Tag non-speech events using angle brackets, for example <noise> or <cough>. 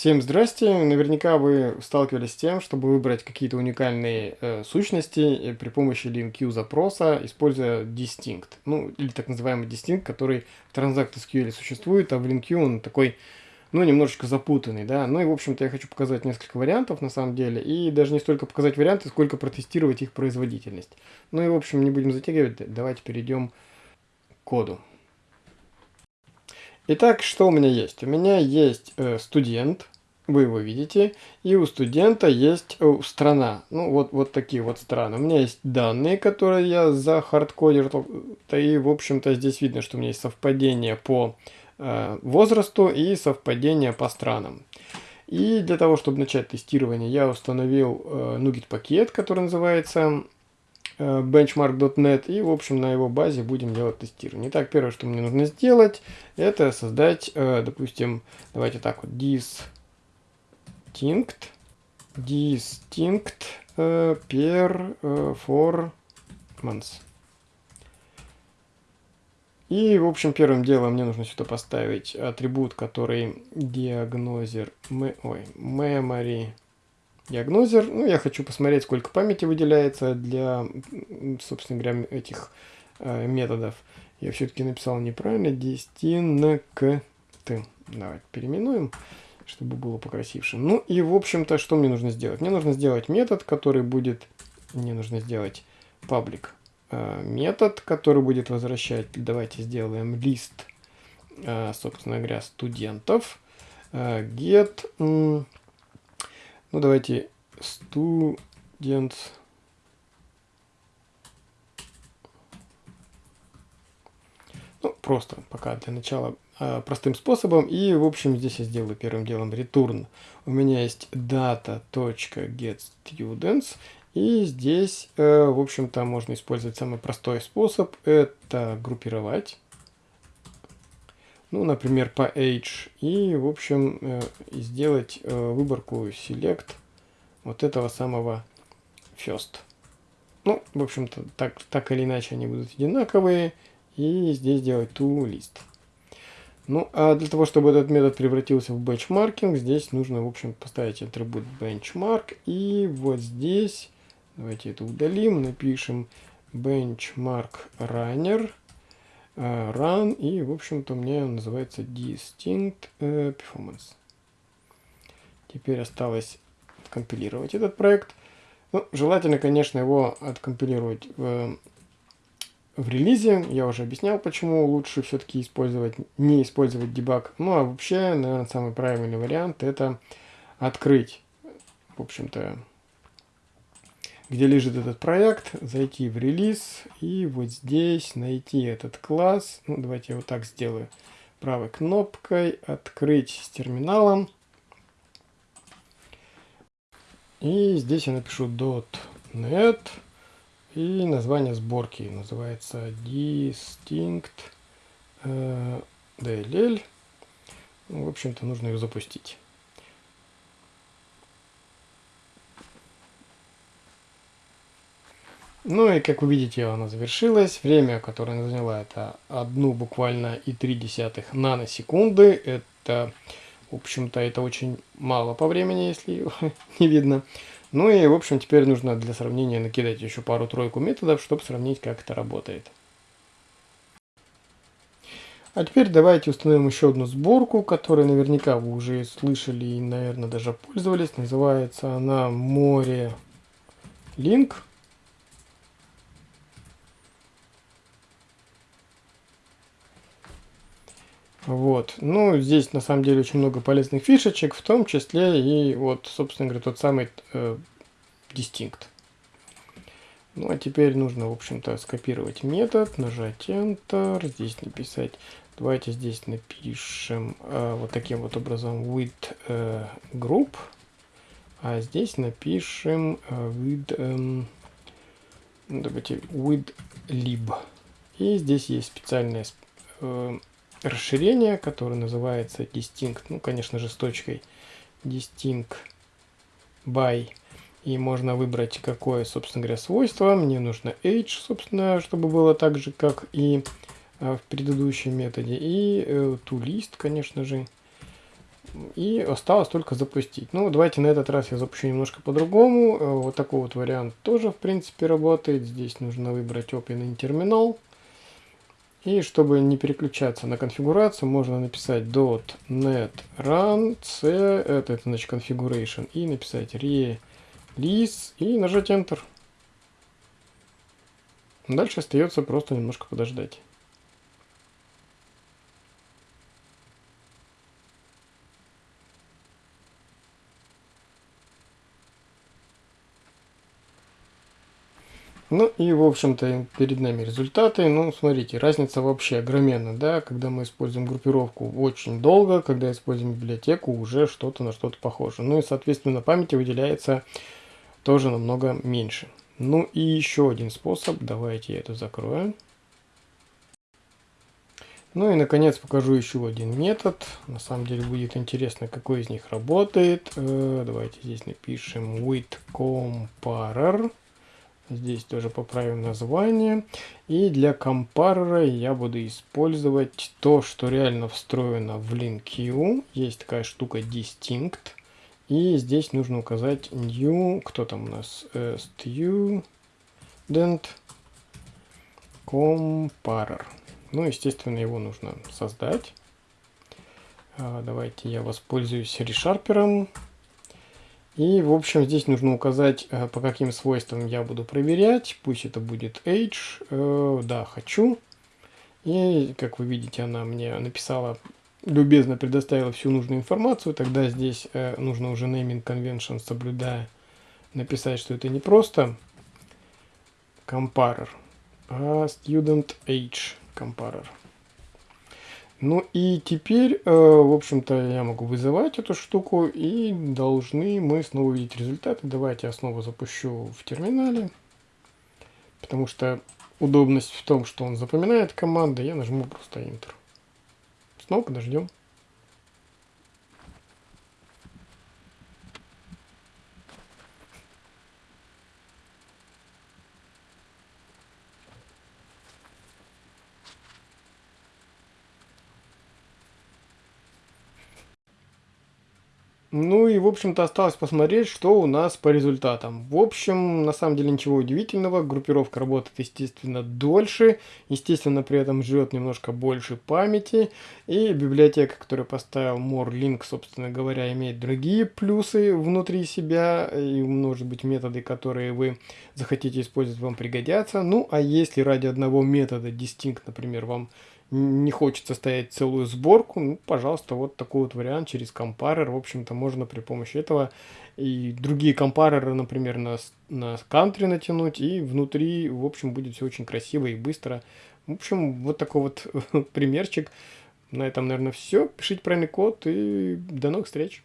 Всем здрасте! Наверняка вы сталкивались с тем, чтобы выбрать какие-то уникальные э, сущности э, при помощи LinQ запроса, используя distinct. Ну, или так называемый distinct, который в Transact SQL существует, а в LinQ он такой, ну, немножечко запутанный, да. Ну и, в общем-то, я хочу показать несколько вариантов, на самом деле, и даже не столько показать варианты, сколько протестировать их производительность. Ну и, в общем, не будем затягивать, давайте перейдем к коду. Итак, что у меня есть? У меня есть э, студент, вы его видите, и у студента есть э, страна. Ну, вот, вот такие вот страны. У меня есть данные, которые я захардкодил, и, в общем-то, здесь видно, что у меня есть совпадение по э, возрасту и совпадение по странам. И для того, чтобы начать тестирование, я установил э, NuGet пакет, который называется benchmark.net и, в общем, на его базе будем делать тестирование. Итак, первое, что мне нужно сделать, это создать, э, допустим, давайте так вот, distinct, distinct э, per performance. И, в общем, первым делом мне нужно сюда поставить атрибут, который диагнозер, ой, memory диагнозер. Ну, я хочу посмотреть, сколько памяти выделяется для, собственно говоря, этих э, методов. Я все-таки написал неправильно. Distinct. Давайте переименуем, чтобы было покрасивше. Ну и, в общем-то, что мне нужно сделать? Мне нужно сделать метод, который будет... Мне нужно сделать паблик э, метод, который будет возвращать... Давайте сделаем лист, э, собственно говоря, студентов. Э, get... Ну, давайте students. Ну, просто пока для начала э, простым способом. И, в общем, здесь я сделаю первым делом return. У меня есть data.getStudents. И здесь, э, в общем-то, можно использовать самый простой способ. Это группировать. Ну, например, по age. И, в общем, э, сделать э, выборку select вот этого самого first. Ну, в общем-то, так, так или иначе они будут одинаковые. И здесь делать to. Ну, а для того, чтобы этот метод превратился в benchmarking, здесь нужно, в общем, поставить атрибут benchmark. И вот здесь, давайте это удалим, напишем benchmark runner run, и, в общем-то, он называется distinct э, performance. Теперь осталось компилировать этот проект. Ну, желательно, конечно, его откомпилировать в, в релизе. Я уже объяснял, почему лучше все-таки использовать, не использовать дебаг. Ну, а вообще, наверное, самый правильный вариант это открыть, в общем-то, где лежит этот проект, зайти в релиз и вот здесь найти этот класс. Ну, давайте я вот так сделаю. Правой кнопкой открыть с терминалом. И здесь я напишу .net и название сборки называется distinct э, dll. Ну, в общем-то, нужно ее запустить. Ну и как вы видите, она завершилась. Время, которое она заняла, это одну буквально и три десятых наносекунды. Это, в общем-то, это очень мало по времени, если <laughs> не видно. Ну и, в общем, теперь нужно для сравнения накидать еще пару-тройку методов, чтобы сравнить, как это работает. А теперь давайте установим еще одну сборку, которую наверняка вы уже слышали и, наверное, даже пользовались. Называется она море link. Вот. Ну, здесь на самом деле очень много полезных фишечек, в том числе и вот, собственно говоря, тот самый э. Ну, а теперь нужно, в общем-то, скопировать метод, нажать Enter, здесь написать, давайте здесь напишем э, вот таким вот образом with э, group, а здесь напишем э, with, э, давайте, with lib. И здесь есть специальная э, расширение, которое называется distinct, ну, конечно же, с точкой distinct by. И можно выбрать, какое, собственно говоря, свойство. Мне нужно age, собственно, чтобы было так же, как и а, в предыдущем методе. И э, toList, конечно же. И осталось только запустить. Ну, давайте на этот раз я запущу немножко по-другому. Э, вот такой вот вариант тоже, в принципе, работает. Здесь нужно выбрать Open in Terminal. И чтобы не переключаться на конфигурацию, можно написать .NET Run C, это, это значит configuration, и написать release и нажать Enter. Дальше остается просто немножко подождать. Ну и, в общем-то, перед нами результаты. Ну, смотрите, разница вообще огроменна, да, когда мы используем группировку очень долго, когда используем библиотеку, уже что-то на что-то похоже. Ну и, соответственно, памяти выделяется тоже намного меньше. Ну и еще один способ, давайте я это закрою. Ну и, наконец, покажу еще один метод. На самом деле будет интересно, какой из них работает. Э, давайте здесь напишем with comparer. Здесь тоже поправим название. И для компарера я буду использовать то, что реально встроено в LinQ. Есть такая штука distinct. И здесь нужно указать new, кто там у нас, uh, student comparer. Ну, естественно, его нужно создать. Uh, давайте я воспользуюсь решарпером. И, в общем, здесь нужно указать, э, по каким свойствам я буду проверять. Пусть это будет age. Э, да, хочу. И, как вы видите, она мне написала, любезно предоставила всю нужную информацию. Тогда здесь э, нужно уже naming convention, соблюдая, написать, что это не просто comparer, а student age comparer. Ну и теперь, э, в общем-то, я могу вызывать эту штуку, и должны мы снова увидеть результаты. Давайте я снова запущу в терминале, потому что удобность в том, что он запоминает команды, я нажму просто Enter. Снова подождем. Ну и, в общем-то, осталось посмотреть, что у нас по результатам. В общем, на самом деле ничего удивительного. Группировка работает, естественно, дольше. Естественно, при этом жрет немножко больше памяти. И библиотека, которую поставил MoreLink, собственно говоря, имеет другие плюсы внутри себя. И, может быть, методы, которые вы захотите использовать, вам пригодятся. Ну, а если ради одного метода Distinct, например, вам не хочется ставить целую сборку, ну, пожалуйста, вот такой вот вариант через компарер. В общем-то, можно при помощи этого и другие компареры, например, на, на country натянуть, и внутри, в общем, будет все очень красиво и быстро. В общем, вот такой вот <laughs> примерчик. На этом, наверное, все. Пишите правильный код, и до новых встреч!